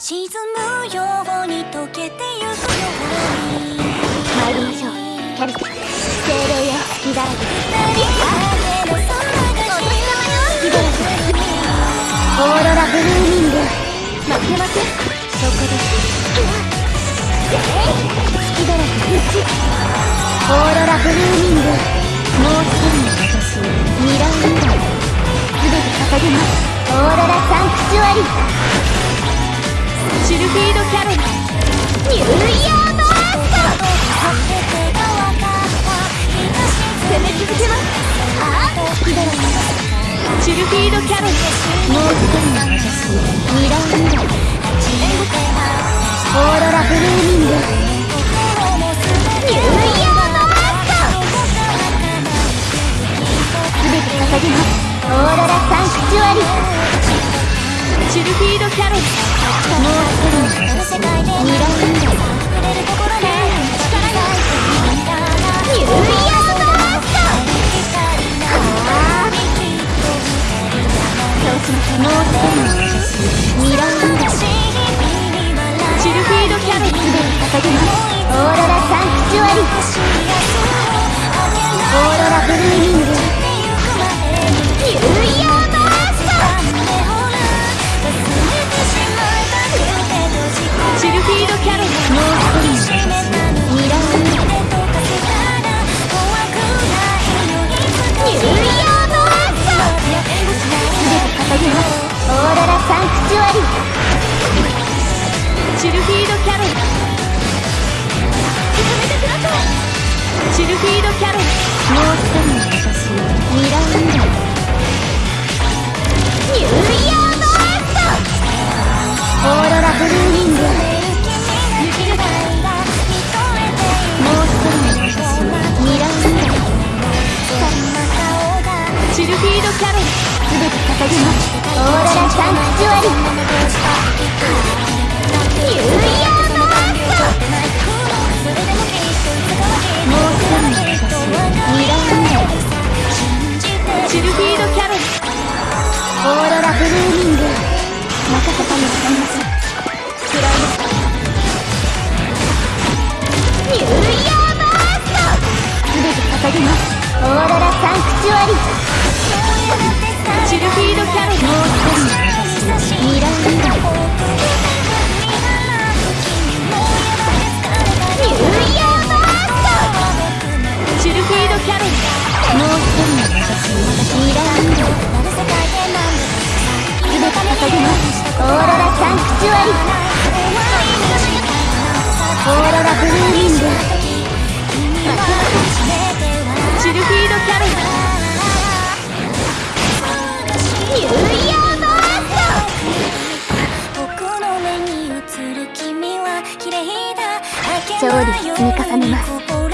沈むように溶けてゆくように参りましょうキャルテ精霊よ隙だらけ二人の空が隙だらけオーロラブルーミング負けませんそこです隙だらけ1オーロラブルーミングもう一人の私ミラーミラー全て捧げますオーロラサンクチュアリピードキャロルニューイヤードアース攻め続けますああ好きだろシルフィードキャロル。もう一人の私ミラーシルフィードキャロルもう一人の私ミラーミラーニューイヤードアースああそうしましょうもう一人の私ミラーミラーシルフィードキャロルすでに捧げますシルフィードキャロル全て捧げますオーロラサンクチュアリニューイヤードアースもう一人の私ミラーミラーシルフィードキャロルオーロラブルーミング任せたにございますクライニューイヤードアース全て捧げますオーロラサンクチュアリシルフィードキャロル。もう一人私ミララーニューイヤードアースシルフィードキャロルもう一人の私ミラーミラー全て捧げますオーロラサンクチュアリオーロラブルー調理積み重ねます。